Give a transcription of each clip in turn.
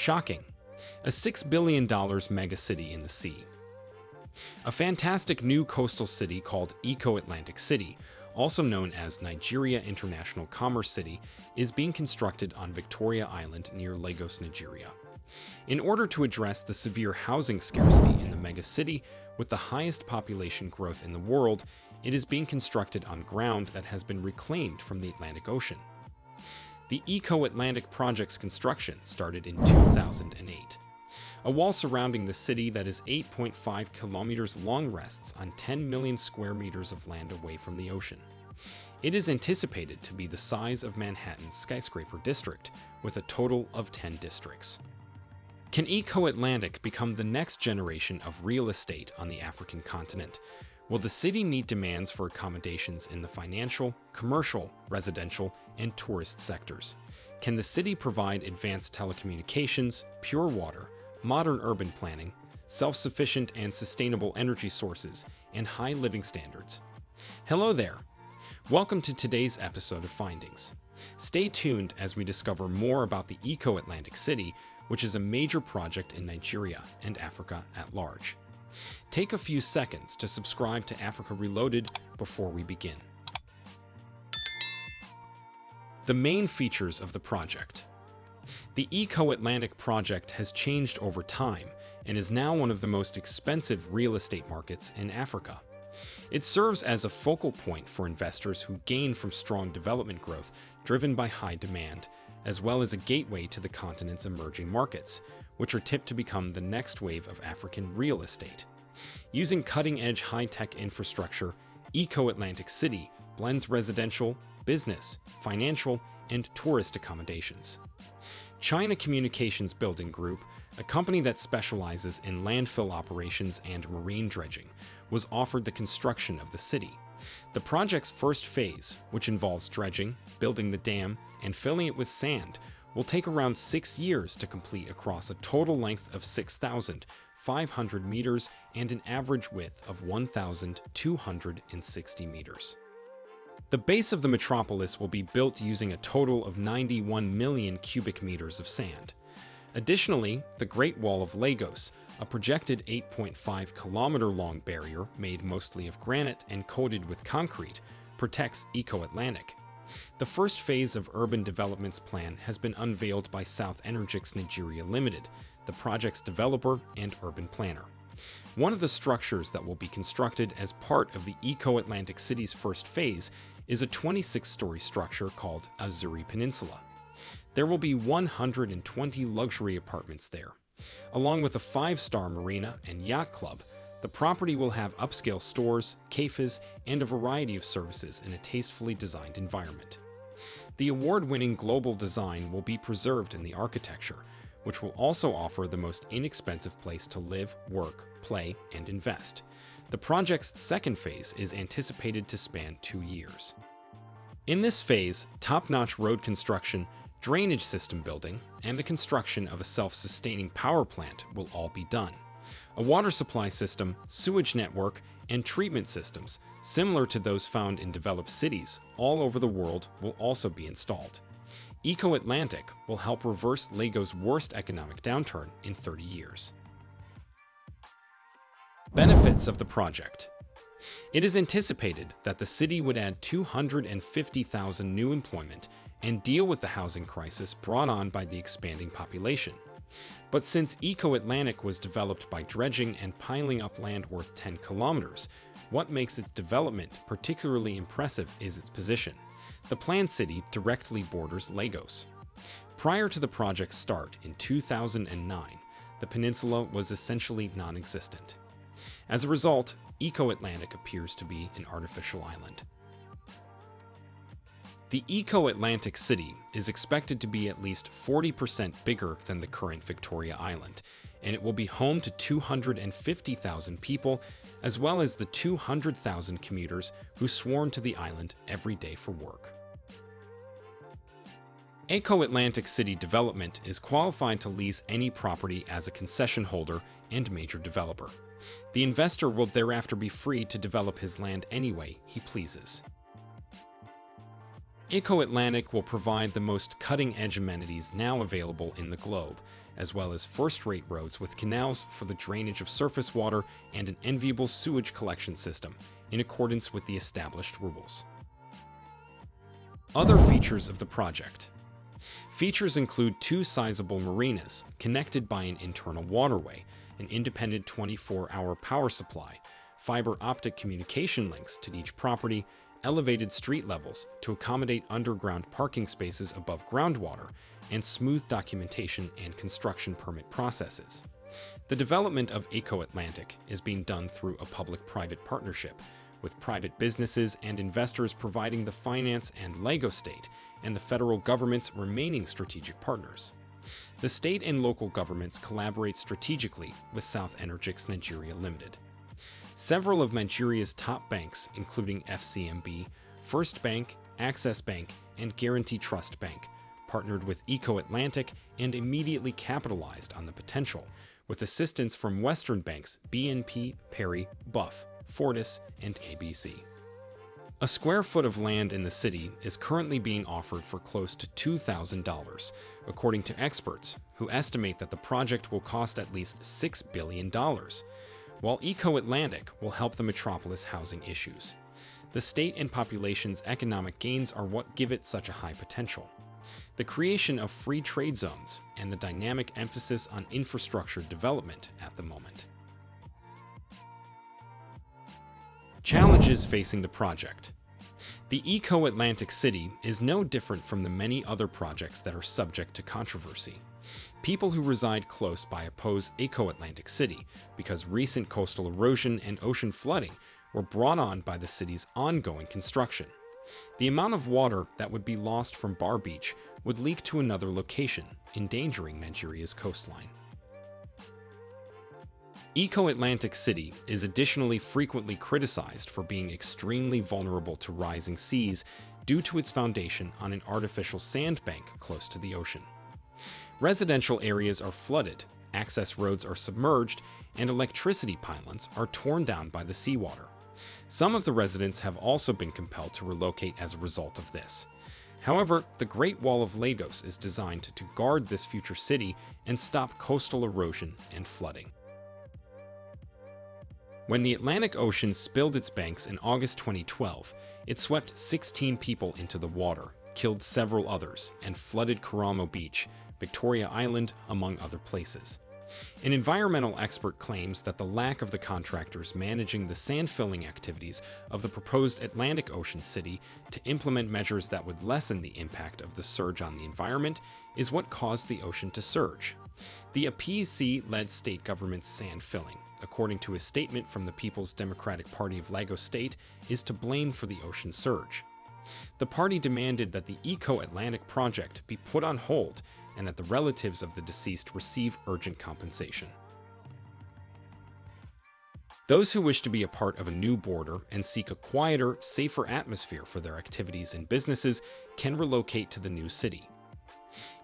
Shocking. A $6 billion megacity in the sea. A fantastic new coastal city called Eco Atlantic City, also known as Nigeria International Commerce City, is being constructed on Victoria Island near Lagos, Nigeria. In order to address the severe housing scarcity in the megacity with the highest population growth in the world, it is being constructed on ground that has been reclaimed from the Atlantic Ocean. The Eco Atlantic project's construction started in 2008. A wall surrounding the city that is 8.5 kilometers long rests on 10 million square meters of land away from the ocean. It is anticipated to be the size of Manhattan's skyscraper district, with a total of 10 districts. Can Eco Atlantic become the next generation of real estate on the African continent? Will the city meet demands for accommodations in the financial, commercial, residential, and tourist sectors? Can the city provide advanced telecommunications, pure water, modern urban planning, self-sufficient and sustainable energy sources, and high living standards? Hello there! Welcome to today's episode of Findings. Stay tuned as we discover more about the Eco Atlantic City, which is a major project in Nigeria and Africa at large. Take a few seconds to subscribe to Africa Reloaded before we begin. The main features of the project. The Eco-Atlantic project has changed over time and is now one of the most expensive real estate markets in Africa. It serves as a focal point for investors who gain from strong development growth driven by high demand, as well as a gateway to the continent's emerging markets, which are tipped to become the next wave of African real estate. Using cutting-edge high-tech infrastructure, Eco-Atlantic City blends residential, business, financial, and tourist accommodations. China Communications Building Group, a company that specializes in landfill operations and marine dredging, was offered the construction of the city. The project's first phase, which involves dredging, building the dam, and filling it with sand, will take around six years to complete across a total length of 6,500 meters and an average width of 1,260 meters. The base of the metropolis will be built using a total of 91 million cubic meters of sand. Additionally, the Great Wall of Lagos, a projected 8.5 kilometer long barrier made mostly of granite and coated with concrete, protects Eco Atlantic. The first phase of urban development's plan has been unveiled by South Energyx Nigeria Limited, the project's developer and urban planner. One of the structures that will be constructed as part of the Eco Atlantic City's first phase is a 26-story structure called Azuri Peninsula. There will be 120 luxury apartments there. Along with a five-star marina and yacht club, the property will have upscale stores, cafes, and a variety of services in a tastefully designed environment. The award-winning global design will be preserved in the architecture, which will also offer the most inexpensive place to live, work, play, and invest. The project's second phase is anticipated to span two years. In this phase, top-notch road construction, drainage system building, and the construction of a self-sustaining power plant will all be done. A water supply system, sewage network, and treatment systems, similar to those found in developed cities all over the world, will also be installed. Eco Atlantic will help reverse Lagos' worst economic downturn in 30 years. Benefits of the project. It is anticipated that the city would add 250,000 new employment and deal with the housing crisis brought on by the expanding population. But since Eco Atlantic was developed by dredging and piling up land worth 10 kilometers, what makes its development particularly impressive is its position. The planned city directly borders Lagos. Prior to the project's start in 2009, the peninsula was essentially non-existent. As a result, Eco-Atlantic appears to be an artificial island. The Eco-Atlantic City is expected to be at least 40% bigger than the current Victoria Island, and it will be home to 250,000 people, as well as the 200,000 commuters who swarm to the island every day for work. Eco Atlantic City Development is qualified to lease any property as a concession holder and major developer. The investor will thereafter be free to develop his land any way he pleases. Eco Atlantic will provide the most cutting edge amenities now available in the globe, as well as first-rate roads with canals for the drainage of surface water and an enviable sewage collection system, in accordance with the established rules. Other features of the project. Features include two sizable marinas connected by an internal waterway, an independent 24-hour power supply, fiber optic communication links to each property, elevated street levels to accommodate underground parking spaces above groundwater, and smooth documentation and construction permit processes. The development of Eco Atlantic is being done through a public-private partnership, with private businesses and investors providing the finance and Lagos State and the federal government's remaining strategic partners. The state and local governments collaborate strategically with South Energyx Nigeria Limited. Several of Nigeria's top banks, including FCMB, First Bank, Access Bank, and Guaranty Trust Bank, partnered with Eco Atlantic and immediately capitalized on the potential, with assistance from Western banks BNP, Paribas, Buff, Fortis, and ABC. A square foot of land in the city is currently being offered for close to $2,000, according to experts, who estimate that the project will cost at least $6 billion, while Eco Atlantic will help the metropolis housing issues. The state and population's economic gains are what give it such a high potential. The creation of free trade zones and the dynamic emphasis on infrastructure development at the moment. Challenges facing the project. The Eco Atlantic City is no different from the many other projects that are subject to controversy. People who reside close by oppose Eco Atlantic City because recent coastal erosion and ocean flooding were brought on by the city's ongoing construction. The amount of water that would be lost from Bar Beach would leak to another location, endangering Nigeria's coastline. Eco Atlantic City is additionally frequently criticized for being extremely vulnerable to rising seas due to its foundation on an artificial sandbank close to the ocean. Residential areas are flooded, access roads are submerged, and electricity pylons are torn down by the seawater. Some of the residents have also been compelled to relocate as a result of this. However, the Great Wall of Lagos is designed to guard this future city and stop coastal erosion and flooding. When the Atlantic Ocean spilled its banks in August 2012, it swept 16 people into the water, killed several others, and flooded Kuramo Beach, Victoria Island, among other places. An environmental expert claims that the lack of the contractors managing the sand filling activities of the proposed Atlantic Ocean city to implement measures that would lessen the impact of the surge on the environment is what caused the ocean to surge. The APC-led state government's sand filling, according to a statement from the People's Democratic Party of Lagos State, is to blame for the ocean surge. The party demanded that the Eco Atlantic project be put on hold and that the relatives of the deceased receive urgent compensation. Those who wish to be a part of a new border and seek a quieter, safer atmosphere for their activities and businesses can relocate to the new city.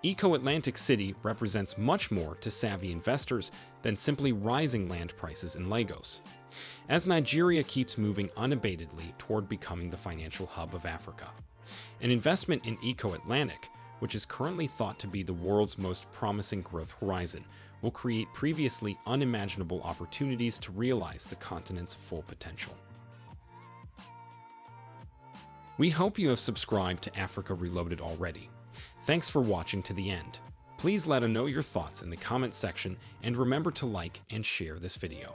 Eco Atlantic City represents much more to savvy investors than simply rising land prices in Lagos. As Nigeria keeps moving unabatedly toward becoming the financial hub of Africa, an investment in Eco Atlantic, which is currently thought to be the world's most promising growth horizon, will create previously unimaginable opportunities to realize the continent's full potential. We hope you have subscribed to Africa Reloaded already. Thanks for watching to the end. Please let us know your thoughts in the comment section and remember to like and share this video.